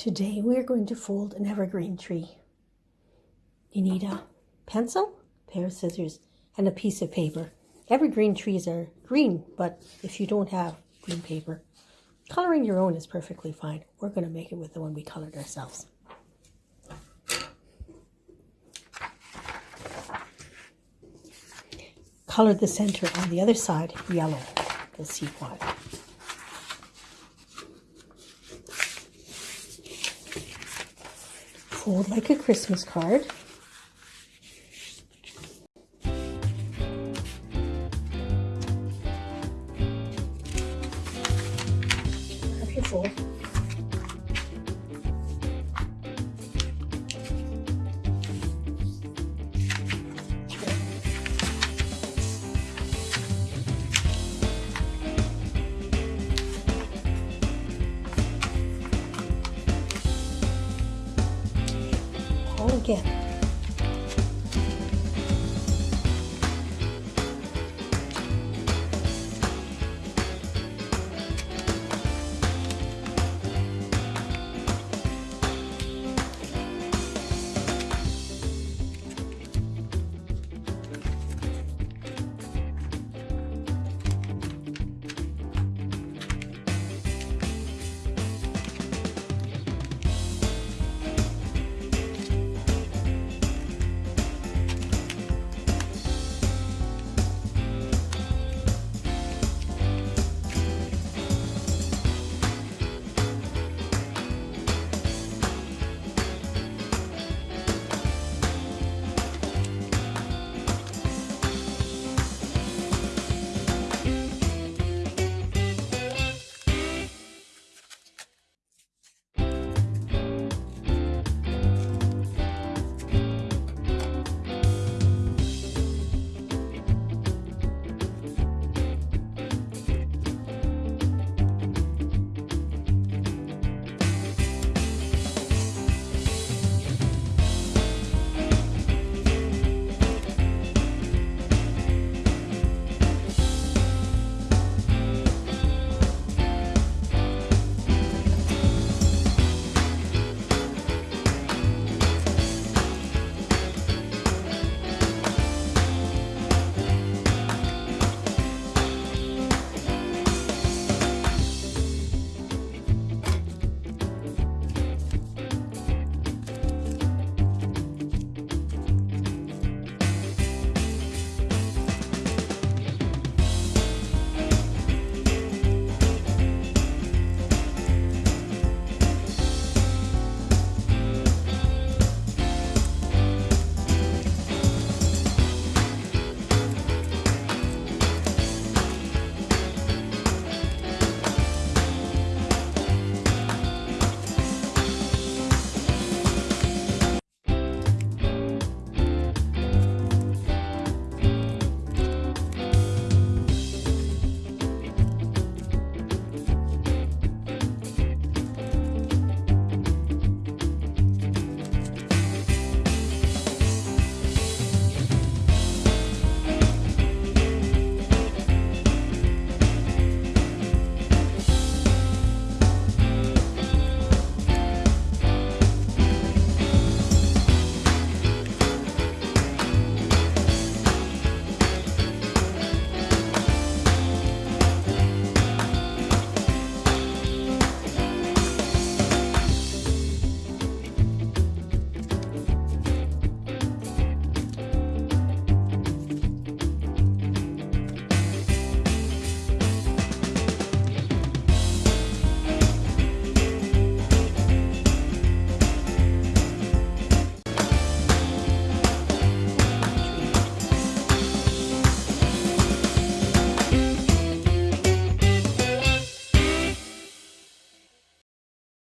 Today we're going to fold an evergreen tree. You need a pencil, pair of scissors, and a piece of paper. Evergreen trees are green, but if you don't have green paper, coloring your own is perfectly fine. We're going to make it with the one we colored ourselves. Color the center on the other side yellow. You'll see why. Fold like a Christmas card. Have your fold. руки.